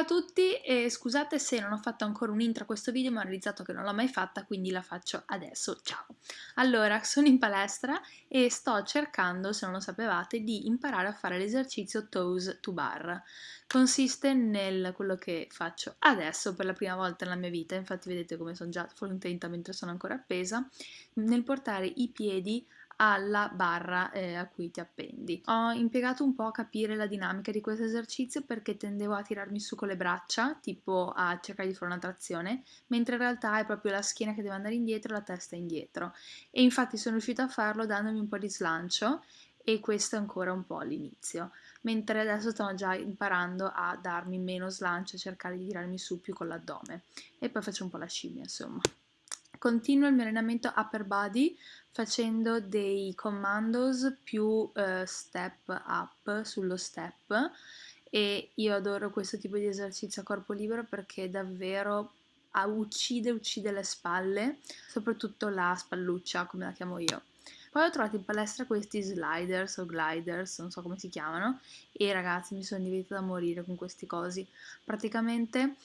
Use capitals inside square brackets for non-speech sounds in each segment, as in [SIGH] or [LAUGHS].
Ciao a tutti e scusate se non ho fatto ancora un intro a questo video ma ho realizzato che non l'ho mai fatta quindi la faccio adesso, ciao! Allora, sono in palestra e sto cercando, se non lo sapevate, di imparare a fare l'esercizio toes to bar. Consiste nel quello che faccio adesso per la prima volta nella mia vita, infatti vedete come sono già contenta mentre sono ancora appesa, nel portare i piedi alla barra eh, a cui ti appendi. Ho impiegato un po' a capire la dinamica di questo esercizio perché tendevo a tirarmi su con le braccia, tipo a cercare di fare una trazione, mentre in realtà è proprio la schiena che deve andare indietro e la testa indietro. E infatti sono riuscita a farlo dandomi un po' di slancio e questo è ancora un po' all'inizio, mentre adesso sto già imparando a darmi meno slancio e cercare di tirarmi su più con l'addome e poi faccio un po' la scimmia insomma. Continuo il mio allenamento upper body facendo dei commandos più eh, step up sullo step e io adoro questo tipo di esercizio a corpo libero perché davvero ah, uccide, uccide le spalle, soprattutto la spalluccia come la chiamo io. Poi ho trovato in palestra questi sliders o gliders, non so come si chiamano, e ragazzi mi sono divertita da morire con questi cosi. Praticamente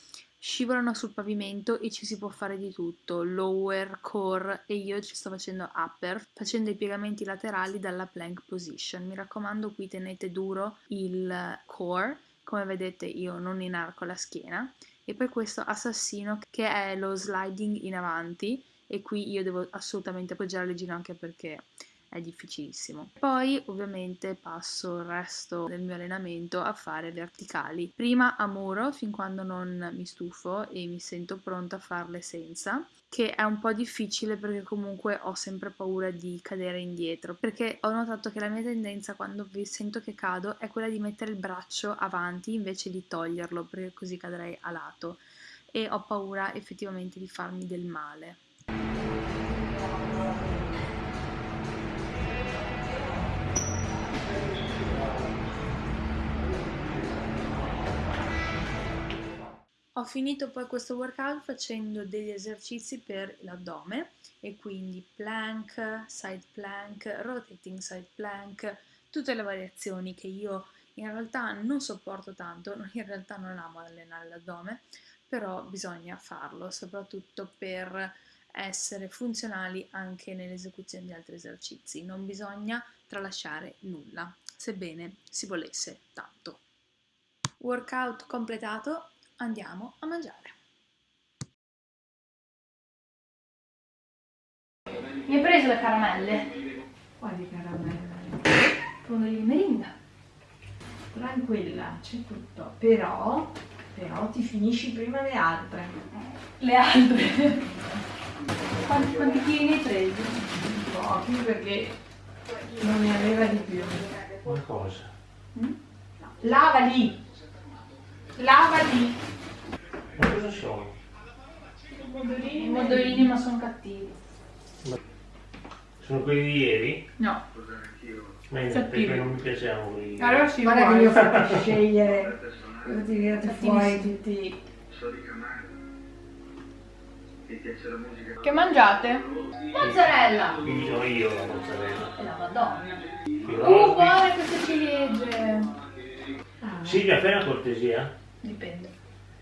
scivolano sul pavimento e ci si può fare di tutto, lower, core e io ci sto facendo upper, facendo i piegamenti laterali dalla plank position. Mi raccomando qui tenete duro il core, come vedete io non inarco la schiena, e poi questo assassino che è lo sliding in avanti. E qui io devo assolutamente appoggiare le ginocchia perché è difficilissimo. Poi ovviamente passo il resto del mio allenamento a fare verticali, prima a muro fin quando non mi stufo e mi sento pronta a farle senza, che è un po' difficile perché comunque ho sempre paura di cadere indietro, perché ho notato che la mia tendenza quando sento che cado è quella di mettere il braccio avanti invece di toglierlo perché così cadrei a lato e ho paura effettivamente di farmi del male. Ho finito poi questo workout facendo degli esercizi per l'addome e quindi plank, side plank, rotating side plank, tutte le variazioni che io in realtà non sopporto tanto, [LAUGHS] in realtà non amo allenare l'addome, però bisogna farlo soprattutto per essere funzionali anche nell'esecuzione di altri esercizi, non bisogna tralasciare nulla, sebbene si volesse tanto. Workout completato, andiamo a mangiare. Mi hai preso le caramelle? Quali caramelle? Fondo di merinda. Tranquilla, c'è tutto. Però, però ti finisci prima le altre. Le altre? [LAUGHS] quanti, quanti chili ne hai presi? Pochi perché non ne aveva di più. Una cosa. Mm? Lava lì! Lava lì! Ma cosa sono? Pomodorini. Pomodorini ma sono cattivi. Sono quelli di ieri? No. Ma Cattivi. perché non mi piacevano quelli. Allora sì, Guarda che uguali. li ho fatti scegliere. Devo fuori Cattivissimi. tutti. Che mangiate? Mozzarella! Sono io la mozzarella. E la madonna. Uh, buone queste ciliegie! Ah, Silvia, fai una cortesia. Dipende.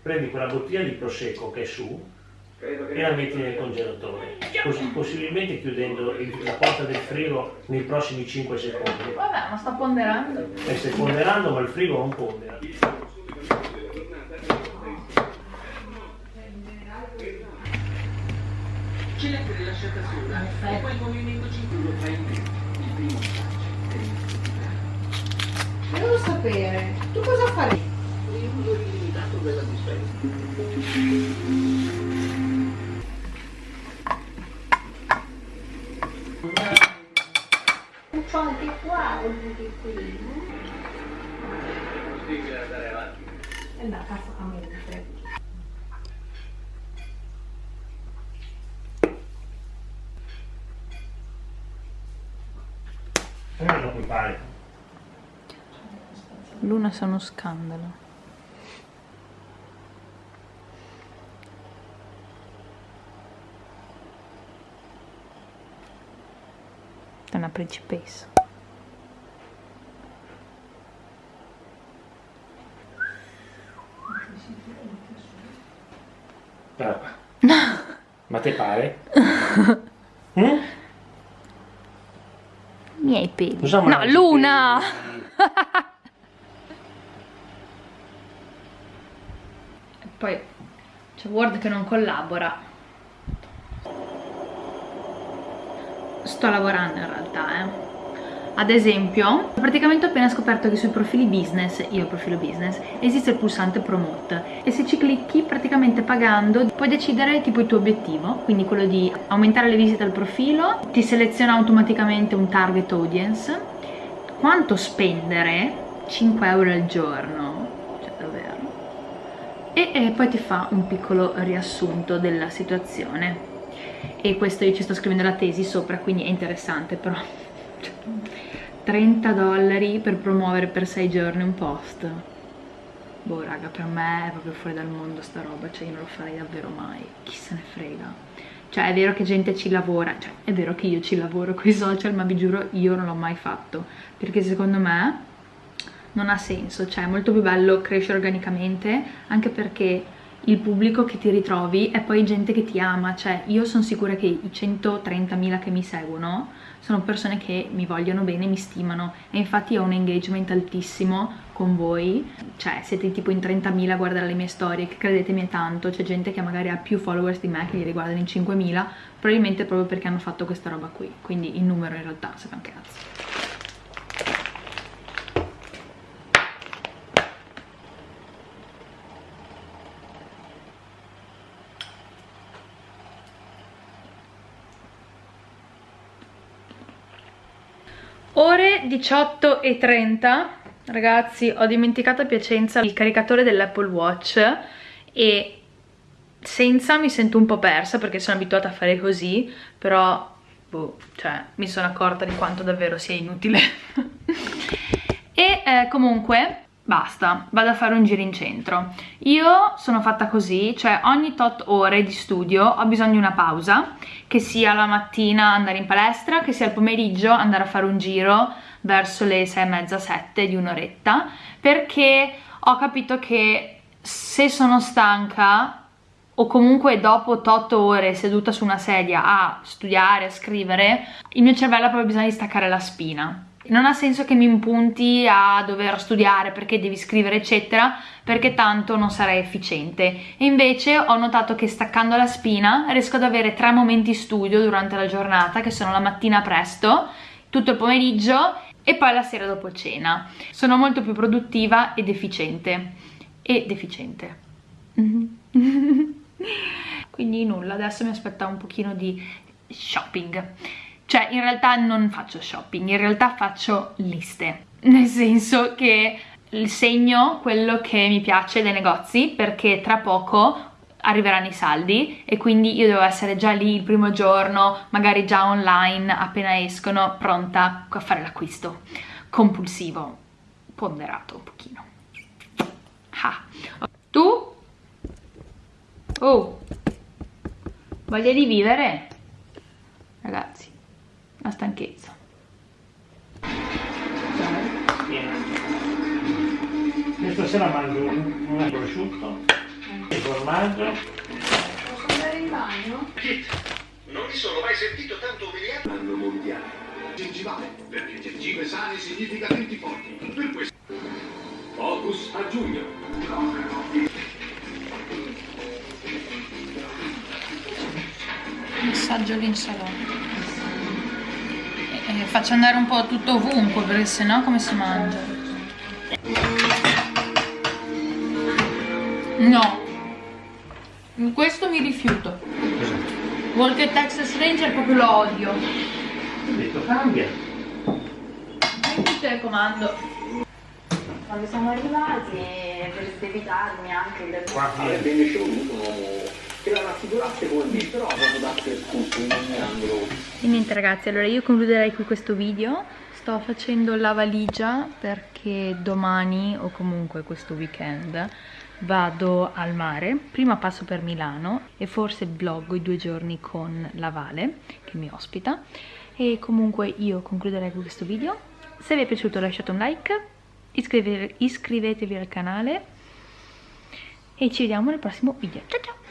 Prendi quella bottiglia di prosecco che è su e la metti nel congelatore. Così, possibilmente chiudendo il- la porta del frigo nei prossimi 5 secondi. Vabbè, ma sta ponderando. E stai ponderando, ma il frigo non pondera. C'è la rilasciata sola e poi il movimento cintura fa in me. Il primo Devo sapere. Tu cosa farei? Il uso illimitato della dispensa. Luna sa uno scandalo. È una principessa. Guarda [LAUGHS] Ma te pare? mm? [LAUGHS] Miei peli. Cosa no, Luna! e poi c'è Word che non collabora. Sto lavorando in realtà, eh. Ad esempio, praticamente ho appena scoperto che sui profili business, io profilo business, esiste il pulsante promote. E se ci clicchi praticamente pagando puoi decidere tipo il tuo obiettivo, quindi quello di aumentare le visite al profilo, ti seleziona automaticamente un target audience, quanto spendere, 5 euro al giorno, cioè davvero, e, e poi ti fa un piccolo riassunto della situazione. E questo io ci sto scrivendo la tesi sopra quindi è interessante però 30 dollari per promuovere per 6 giorni un post. Boh raga per me è proprio fuori dal mondo sta roba cioè io non lo farei davvero mai chi se ne frega. Cioè è vero che gente ci lavora cioè è vero che io ci lavoro con i social ma vi giuro io non l'ho mai fatto perché secondo me non ha senso cioè è molto più bello crescere organicamente anche perché il pubblico che ti ritrovi è poi gente che ti ama, cioè io sono sicura che i 130.000 che mi seguono sono persone che mi vogliono bene, mi stimano. E infatti ho un engagement altissimo con voi, cioè siete tipo in 30.000 a guardare le mie storie, che credetemi è tanto, c'è gente che magari ha più followers di me che li riguardano in 5.000, probabilmente proprio perché hanno fatto questa roba qui, quindi il numero in realtà se un cazzo. Ore 18 e 30, ragazzi ho dimenticato a Piacenza il caricatore dell'Apple Watch e senza mi sento un po' persa perché sono abituata a fare così, però boh, cioè, mi sono accorta di quanto davvero sia inutile. [LAUGHS] e eh, comunque basta, vado a fare un giro in centro. Io sono fatta così, cioè ogni tot ore di studio ho bisogno di una pausa, che sia la mattina andare in palestra, che sia il pomeriggio andare a fare un giro verso le sei e mezza, sette di un'oretta, perché ho capito che se sono stanca o comunque dopo 8 ore seduta su una sedia a studiare, a scrivere, il mio cervello ha proprio bisogno di staccare la spina non ha senso che mi impunti a dover studiare perché devi scrivere eccetera perché tanto non sarei efficiente. E invece ho notato che staccando la spina riesco ad avere tre momenti studio durante la giornata che sono la mattina presto tutto il pomeriggio e poi la sera dopo cena. Sono molto più produttiva ed efficiente. Ed efficiente. [LAUGHS] Quindi nulla adesso mi aspetta un pochino di shopping cioè in realtà non faccio shopping, in realtà faccio liste, nel senso che segno quello che mi piace dai negozi perché tra poco arriveranno i saldi e quindi io devo essere già lì il primo giorno, magari già online appena escono, pronta a fare l'acquisto compulsivo, ponderato un pochino. Ah. Tu? Oh, voglia di vivere? Ragazzi, la stanchezza. Questa sera mangio un prosciutto, il formaggio. Posso andare in bagno? Non mi sono mai sentito tanto umiliato. L'anno mondiale. Gengivale, perché gengive sane significa denti forti. Per questo. Focus a giugno. Messaggio l'insalata eh, faccio andare un po' tutto ovunque perché sennò come si mangia? No. In questo mi rifiuto. Walker Texas Ranger proprio lo odio. Ho detto cambia. Metti il telecomando quando siamo arrivati per evitarmi anche un uomo E niente ragazzi, allora io concluderei qui questo video. Sto facendo la valigia perché domani o comunque questo weekend vado al mare. Prima passo per Milano e forse vloggo i due giorni con la Vale che mi ospita. E comunque io concluderei qui questo video. Se vi è piaciuto lasciate un like, iscrivetevi al canale e ci vediamo nel prossimo video. Ciao ciao!